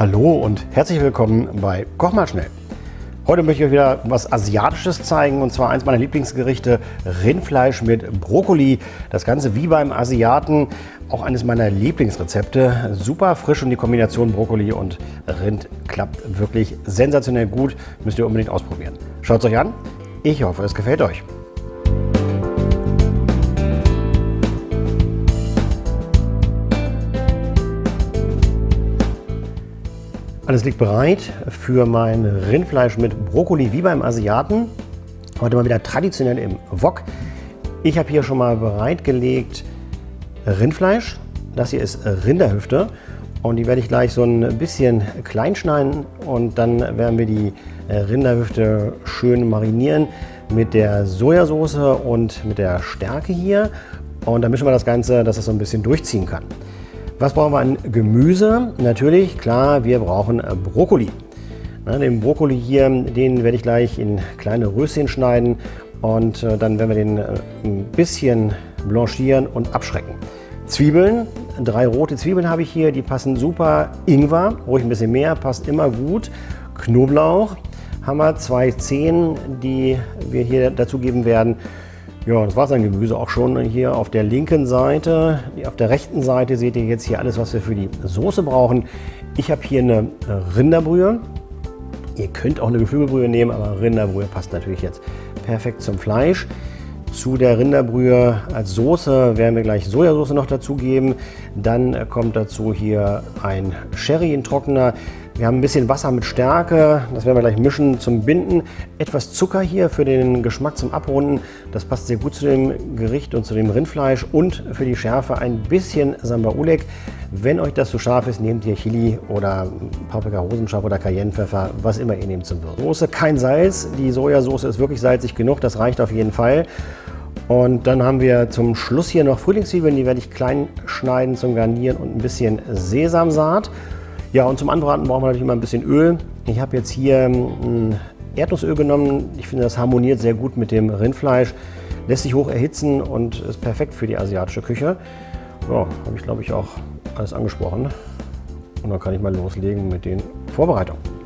Hallo und herzlich willkommen bei Koch mal schnell. Heute möchte ich euch wieder was Asiatisches zeigen und zwar eins meiner Lieblingsgerichte, Rindfleisch mit Brokkoli. Das Ganze wie beim Asiaten, auch eines meiner Lieblingsrezepte. Super frisch und die Kombination Brokkoli und Rind klappt wirklich sensationell gut. Müsst ihr unbedingt ausprobieren. Schaut es euch an. Ich hoffe, es gefällt euch. Alles liegt bereit für mein Rindfleisch mit Brokkoli wie beim Asiaten. Heute mal wieder traditionell im Wok. Ich habe hier schon mal bereitgelegt Rindfleisch. Das hier ist Rinderhüfte und die werde ich gleich so ein bisschen klein schneiden und dann werden wir die Rinderhüfte schön marinieren mit der Sojasauce und mit der Stärke hier. Und dann mischen wir das Ganze, dass es so ein bisschen durchziehen kann. Was brauchen wir an Gemüse? Natürlich, klar, wir brauchen äh, Brokkoli. Den Brokkoli hier, den werde ich gleich in kleine Röschen schneiden und äh, dann werden wir den äh, ein bisschen blanchieren und abschrecken. Zwiebeln, drei rote Zwiebeln habe ich hier, die passen super. Ingwer, ruhig ein bisschen mehr, passt immer gut. Knoblauch haben wir, zwei Zehen, die wir hier dazugeben werden. Ja, das war sein Gemüse auch schon hier auf der linken Seite. Auf der rechten Seite seht ihr jetzt hier alles, was wir für die Soße brauchen. Ich habe hier eine Rinderbrühe. Ihr könnt auch eine Geflügelbrühe nehmen, aber Rinderbrühe passt natürlich jetzt perfekt zum Fleisch. Zu der Rinderbrühe als Soße werden wir gleich Sojasauce noch dazugeben. Dann kommt dazu hier ein Sherry in Trockener. Wir haben ein bisschen Wasser mit Stärke, das werden wir gleich mischen zum Binden. Etwas Zucker hier für den Geschmack zum Abrunden. Das passt sehr gut zu dem Gericht und zu dem Rindfleisch. Und für die Schärfe ein bisschen Samba Ulek. Wenn euch das zu scharf ist, nehmt ihr Chili oder Paprika Rosenscharf oder Cayennepfeffer, was immer ihr nehmt zum Würzen. Soße kein Salz, die Sojasauce ist wirklich salzig genug, das reicht auf jeden Fall. Und dann haben wir zum Schluss hier noch Frühlingszwiebeln, die werde ich klein schneiden zum Garnieren und ein bisschen Sesamsaat. Ja, und zum Anbraten brauchen wir natürlich immer ein bisschen Öl. Ich habe jetzt hier ein ähm, Erdnussöl genommen. Ich finde, das harmoniert sehr gut mit dem Rindfleisch. Lässt sich hoch erhitzen und ist perfekt für die asiatische Küche. Ja, habe ich glaube ich auch alles angesprochen. Und dann kann ich mal loslegen mit den Vorbereitungen.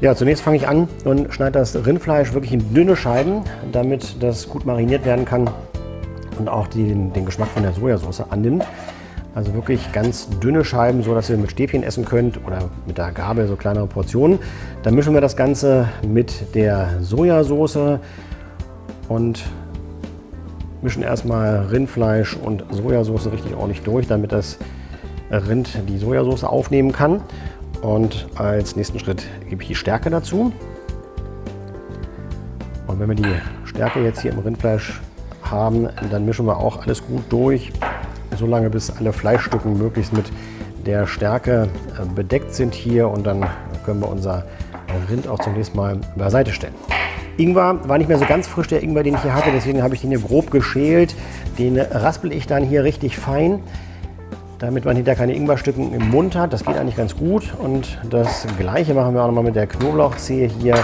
Ja, zunächst fange ich an und schneide das Rindfleisch wirklich in dünne Scheiben, damit das gut mariniert werden kann und auch den, den Geschmack von der Sojasauce annimmt. Also wirklich ganz dünne Scheiben, so dass ihr mit Stäbchen essen könnt oder mit der Gabel so kleinere Portionen. Dann mischen wir das Ganze mit der Sojasauce und mischen erstmal Rindfleisch und Sojasauce richtig ordentlich durch, damit das Rind die Sojasauce aufnehmen kann. Und als nächsten Schritt gebe ich die Stärke dazu. Und wenn wir die Stärke jetzt hier im Rindfleisch haben, dann mischen wir auch alles gut durch, solange bis alle Fleischstücken möglichst mit der Stärke äh, bedeckt sind hier und dann können wir unser Rind auch zunächst mal beiseite stellen. Ingwer war nicht mehr so ganz frisch, der Ingwer, den ich hier hatte, deswegen habe ich den hier grob geschält. Den raspel ich dann hier richtig fein damit man hinterher keine Ingwerstücken im Mund hat. Das geht eigentlich ganz gut. Und das gleiche machen wir auch nochmal mit der Knoblauchzehe hier.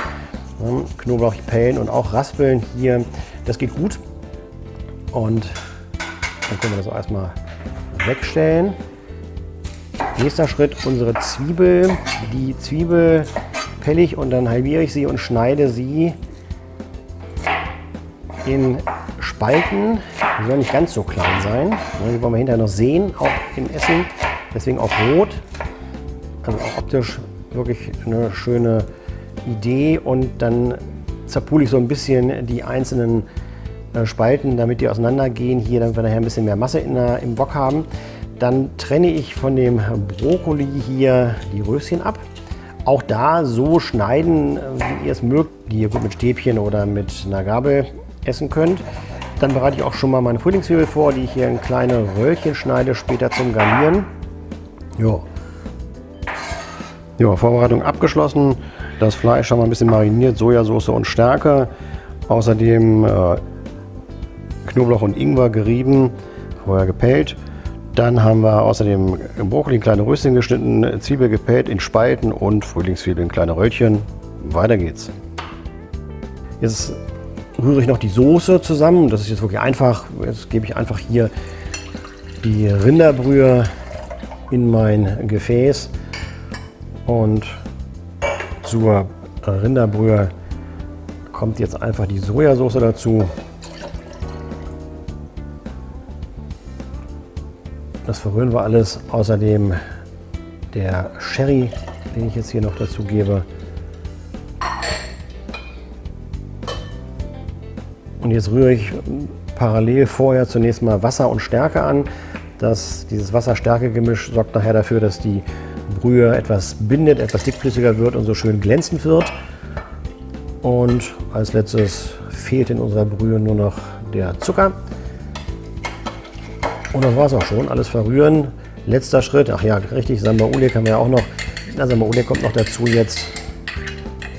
Knoblauchpellen und auch Raspeln hier. Das geht gut. Und dann können wir das auch erstmal wegstellen. Nächster Schritt, unsere Zwiebel. Die Zwiebel pelle ich und dann halbiere ich sie und schneide sie in Spalten. Die sollen nicht ganz so klein sein. Die wollen wir hinterher noch sehen, auch im Essen. Deswegen auch rot. Also auch optisch wirklich eine schöne Idee. Und dann zerpule ich so ein bisschen die einzelnen äh, Spalten, damit die auseinandergehen. Hier, damit wir nachher ein bisschen mehr Masse der, im Wok haben. Dann trenne ich von dem Brokkoli hier die Röschen ab. Auch da so schneiden, wie ihr es mögt, die ihr gut mit Stäbchen oder mit einer Gabel essen könnt. Dann bereite ich auch schon mal meine Frühlingszwiebel vor, die ich hier in kleine Röllchen schneide, später zum Garnieren. Ja. Ja, Vorbereitung abgeschlossen. Das Fleisch haben wir ein bisschen mariniert, Sojasauce und Stärke. Außerdem äh, Knoblauch und Ingwer gerieben, vorher gepellt. Dann haben wir außerdem Brokkoli in kleine Röschen geschnitten, Zwiebel gepellt in Spalten und Frühlingszwiebeln in kleine Röllchen. Weiter geht's. Jetzt rühre ich noch die Soße zusammen. Das ist jetzt wirklich einfach. Jetzt gebe ich einfach hier die Rinderbrühe in mein Gefäß und zur Rinderbrühe kommt jetzt einfach die Sojasauce dazu. Das verrühren wir alles. Außerdem der Sherry, den ich jetzt hier noch dazu gebe. Und jetzt rühre ich parallel vorher zunächst mal Wasser und Stärke an. Das, dieses Wasser-Stärke-Gemisch sorgt nachher dafür, dass die Brühe etwas bindet, etwas dickflüssiger wird und so schön glänzend wird. Und als letztes fehlt in unserer Brühe nur noch der Zucker. Und das war es auch schon. Alles verrühren. Letzter Schritt. Ach ja, richtig, Sambaule kann man ja auch noch. Na, Sambaule kommt noch dazu jetzt.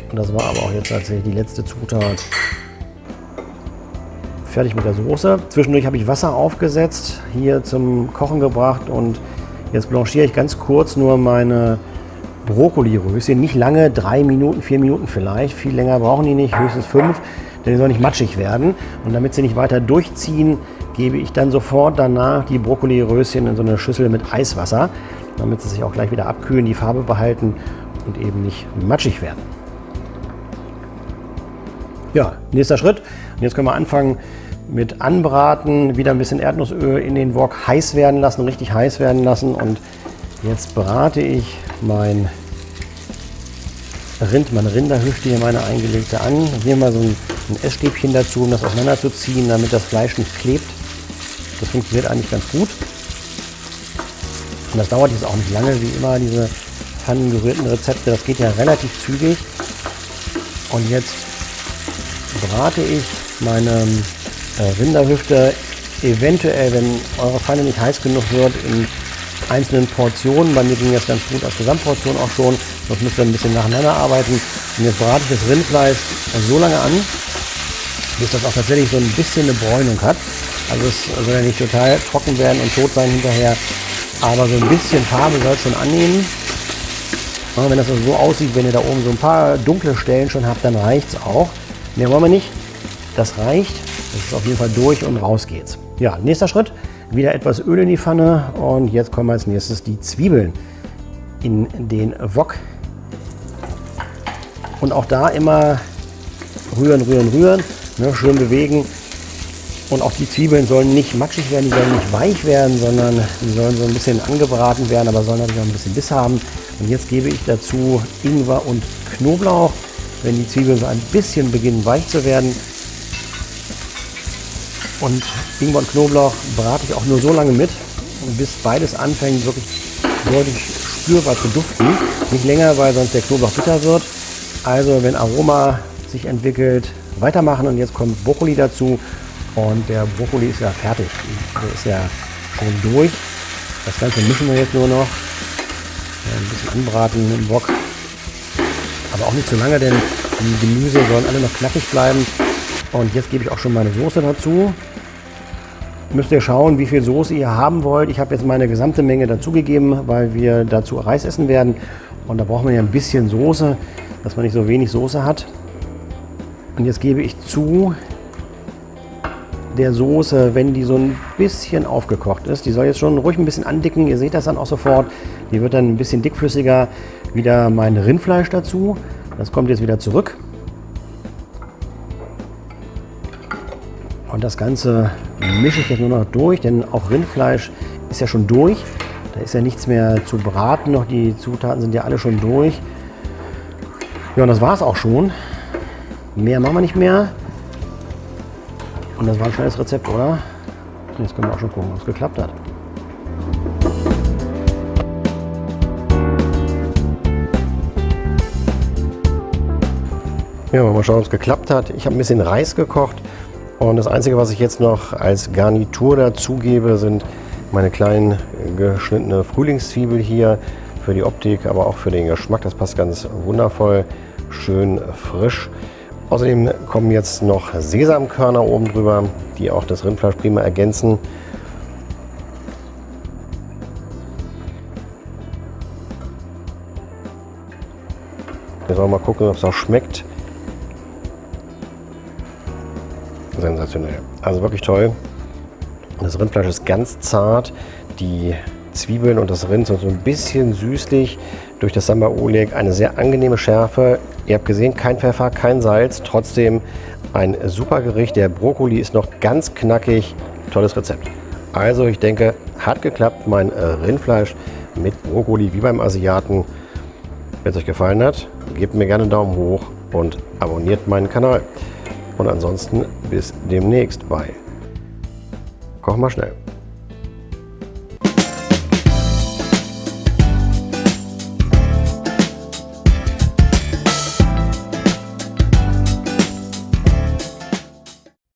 Und das war aber auch jetzt tatsächlich die letzte Zutat. Fertig mit der Soße. Zwischendurch habe ich Wasser aufgesetzt, hier zum Kochen gebracht und jetzt blanchiere ich ganz kurz nur meine Brokkoli-Röschen. Nicht lange, drei Minuten, vier Minuten vielleicht. Viel länger brauchen die nicht, höchstens fünf, denn die sollen nicht matschig werden. Und damit sie nicht weiter durchziehen, gebe ich dann sofort danach die Brokkoli-Röschen in so eine Schüssel mit Eiswasser, damit sie sich auch gleich wieder abkühlen, die Farbe behalten und eben nicht matschig werden. Ja, nächster Schritt. Und jetzt können wir anfangen mit Anbraten, wieder ein bisschen Erdnussöl in den Wok heiß werden lassen, richtig heiß werden lassen. Und jetzt brate ich mein Rind, meine Rinderhüfte hier, meine eingelegte an. Hier mal so ein, ein Essstäbchen dazu, um das auseinanderzuziehen, damit das Fleisch nicht klebt. Das funktioniert eigentlich ganz gut. Und das dauert jetzt auch nicht lange, wie immer diese pfannengerührten Rezepte. Das geht ja relativ zügig. Und jetzt brate ich meine Rinderhüfte eventuell, wenn eure Pfanne nicht heiß genug wird, in einzelnen Portionen. Bei mir ging das ganz gut als Gesamtportion auch schon. Sonst müsst ihr ein bisschen nacheinander arbeiten. Und jetzt brate ich das Rindfleisch so lange an, bis das auch tatsächlich so ein bisschen eine Bräunung hat. Also es soll ja nicht total trocken werden und tot sein hinterher, aber so ein bisschen Farbe soll es schon annehmen. Und wenn das also so aussieht, wenn ihr da oben so ein paar dunkle Stellen schon habt, dann reicht es auch. Mehr wollen wir nicht. Das reicht. Das ist auf jeden Fall durch und raus geht's. Ja, nächster Schritt. Wieder etwas Öl in die Pfanne und jetzt kommen als nächstes die Zwiebeln in den Wok. Und auch da immer rühren, rühren, rühren. Ne, schön bewegen. Und auch die Zwiebeln sollen nicht matschig werden, die sollen nicht weich werden, sondern die sollen so ein bisschen angebraten werden, aber sollen natürlich auch ein bisschen Biss haben. Und jetzt gebe ich dazu Ingwer und Knoblauch. Wenn die Zwiebeln so ein bisschen beginnen weich zu werden. Und Ingwer und Knoblauch brate ich auch nur so lange mit, bis beides anfängt wirklich deutlich spürbar zu duften. Nicht länger, weil sonst der Knoblauch bitter wird. Also wenn Aroma sich entwickelt, weitermachen und jetzt kommt Brokkoli dazu und der Brokkoli ist ja fertig. Der ist ja schon durch. Das Ganze mischen wir jetzt nur noch. Ein bisschen anbraten im Bock. Aber auch nicht zu lange, denn die Gemüse sollen alle noch knackig bleiben. Und jetzt gebe ich auch schon meine Soße dazu. Müsst ihr schauen, wie viel Soße ihr haben wollt. Ich habe jetzt meine gesamte Menge dazugegeben, weil wir dazu Reis essen werden. Und da braucht man ja ein bisschen Soße, dass man nicht so wenig Soße hat. Und jetzt gebe ich zu der Soße, wenn die so ein bisschen aufgekocht ist. Die soll jetzt schon ruhig ein bisschen andicken. Ihr seht das dann auch sofort. Die wird dann ein bisschen dickflüssiger. Wieder mein Rindfleisch dazu. Das kommt jetzt wieder zurück. Und das Ganze mische ich jetzt nur noch durch, denn auch Rindfleisch ist ja schon durch. Da ist ja nichts mehr zu braten noch. Die Zutaten sind ja alle schon durch. Ja, und das war es auch schon. Mehr machen wir nicht mehr. Und das war ein schnelles Rezept, oder? Jetzt können wir auch schon gucken, ob es geklappt hat. Ja, mal schauen, ob es geklappt hat. Ich habe ein bisschen Reis gekocht und das Einzige, was ich jetzt noch als Garnitur dazugebe, sind meine kleinen geschnittene Frühlingszwiebel hier für die Optik, aber auch für den Geschmack. Das passt ganz wundervoll, schön frisch. Außerdem kommen jetzt noch Sesamkörner oben drüber, die auch das Rindfleisch prima ergänzen. Jetzt wollen wir mal gucken, ob es auch schmeckt. Sensationell. Also wirklich toll. Das Rindfleisch ist ganz zart. Die Zwiebeln und das Rind sind so ein bisschen süßlich. Durch das Samba Oleg eine sehr angenehme Schärfe. Ihr habt gesehen, kein Pfeffer, kein Salz. Trotzdem ein super Gericht. Der Brokkoli ist noch ganz knackig. Tolles Rezept. Also ich denke, hat geklappt. Mein Rindfleisch mit Brokkoli wie beim Asiaten. Wenn es euch gefallen hat, gebt mir gerne einen Daumen hoch und abonniert meinen Kanal. Und ansonsten bis demnächst bei Koch mal schnell.